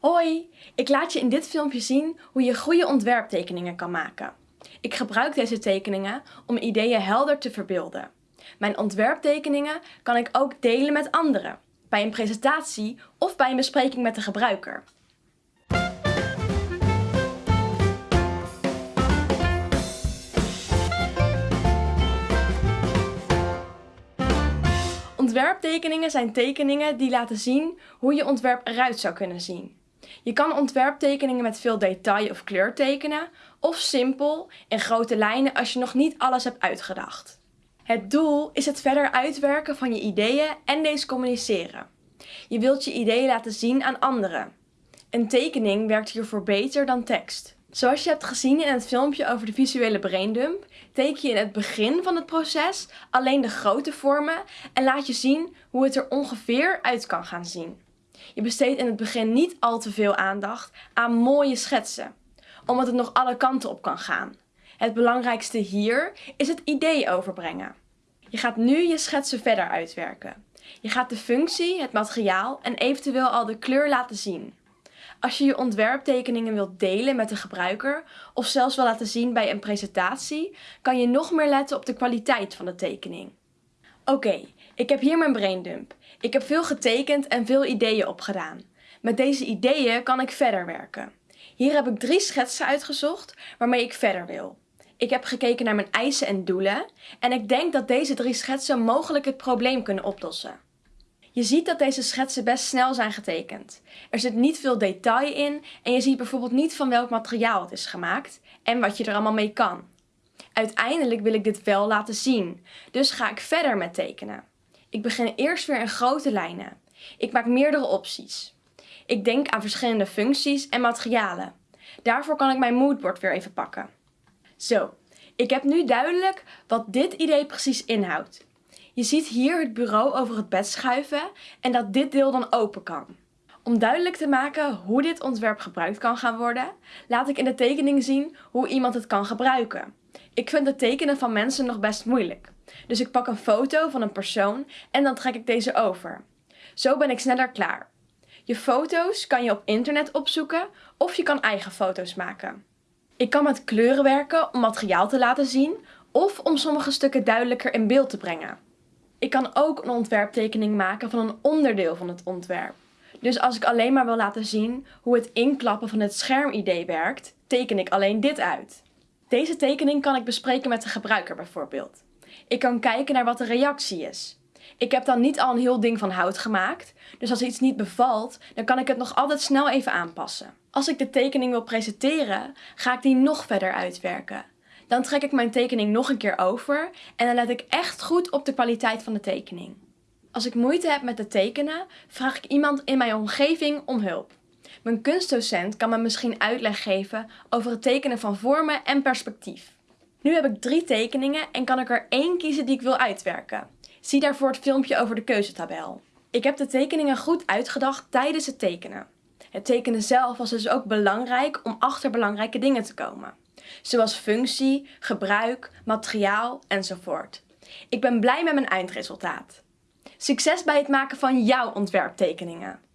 Hoi, ik laat je in dit filmpje zien hoe je goede ontwerptekeningen kan maken. Ik gebruik deze tekeningen om ideeën helder te verbeelden. Mijn ontwerptekeningen kan ik ook delen met anderen, bij een presentatie of bij een bespreking met de gebruiker. Ontwerptekeningen zijn tekeningen die laten zien hoe je ontwerp eruit zou kunnen zien. Je kan ontwerptekeningen met veel detail of kleur tekenen, of simpel, in grote lijnen als je nog niet alles hebt uitgedacht. Het doel is het verder uitwerken van je ideeën en deze communiceren. Je wilt je ideeën laten zien aan anderen. Een tekening werkt hiervoor beter dan tekst. Zoals je hebt gezien in het filmpje over de visuele braindump, teken je in het begin van het proces alleen de grote vormen en laat je zien hoe het er ongeveer uit kan gaan zien. Je besteedt in het begin niet al te veel aandacht aan mooie schetsen, omdat het nog alle kanten op kan gaan. Het belangrijkste hier is het idee overbrengen. Je gaat nu je schetsen verder uitwerken. Je gaat de functie, het materiaal en eventueel al de kleur laten zien. Als je je ontwerptekeningen wilt delen met de gebruiker of zelfs wil laten zien bij een presentatie, kan je nog meer letten op de kwaliteit van de tekening. Oké, ik heb hier mijn braindump. Ik heb veel getekend en veel ideeën opgedaan. Met deze ideeën kan ik verder werken. Hier heb ik drie schetsen uitgezocht waarmee ik verder wil. Ik heb gekeken naar mijn eisen en doelen en ik denk dat deze drie schetsen mogelijk het probleem kunnen oplossen. Je ziet dat deze schetsen best snel zijn getekend. Er zit niet veel detail in en je ziet bijvoorbeeld niet van welk materiaal het is gemaakt en wat je er allemaal mee kan. Uiteindelijk wil ik dit wel laten zien, dus ga ik verder met tekenen. Ik begin eerst weer in grote lijnen. Ik maak meerdere opties. Ik denk aan verschillende functies en materialen. Daarvoor kan ik mijn moodboard weer even pakken. Zo, ik heb nu duidelijk wat dit idee precies inhoudt. Je ziet hier het bureau over het bed schuiven en dat dit deel dan open kan. Om duidelijk te maken hoe dit ontwerp gebruikt kan gaan worden, laat ik in de tekening zien hoe iemand het kan gebruiken. Ik vind het tekenen van mensen nog best moeilijk. Dus ik pak een foto van een persoon en dan trek ik deze over. Zo ben ik sneller klaar. Je foto's kan je op internet opzoeken of je kan eigen foto's maken. Ik kan met kleuren werken om materiaal te laten zien of om sommige stukken duidelijker in beeld te brengen. Ik kan ook een ontwerptekening maken van een onderdeel van het ontwerp. Dus als ik alleen maar wil laten zien hoe het inklappen van het schermidee werkt, teken ik alleen dit uit. Deze tekening kan ik bespreken met de gebruiker bijvoorbeeld. Ik kan kijken naar wat de reactie is. Ik heb dan niet al een heel ding van hout gemaakt, dus als iets niet bevalt, dan kan ik het nog altijd snel even aanpassen. Als ik de tekening wil presenteren, ga ik die nog verder uitwerken. Dan trek ik mijn tekening nog een keer over en dan let ik echt goed op de kwaliteit van de tekening. Als ik moeite heb met het tekenen, vraag ik iemand in mijn omgeving om hulp. Mijn kunstdocent kan me misschien uitleg geven over het tekenen van vormen en perspectief. Nu heb ik drie tekeningen en kan ik er één kiezen die ik wil uitwerken. Zie daarvoor het filmpje over de keuzetabel. Ik heb de tekeningen goed uitgedacht tijdens het tekenen. Het tekenen zelf was dus ook belangrijk om achter belangrijke dingen te komen. Zoals functie, gebruik, materiaal enzovoort. Ik ben blij met mijn eindresultaat. Succes bij het maken van jouw ontwerptekeningen!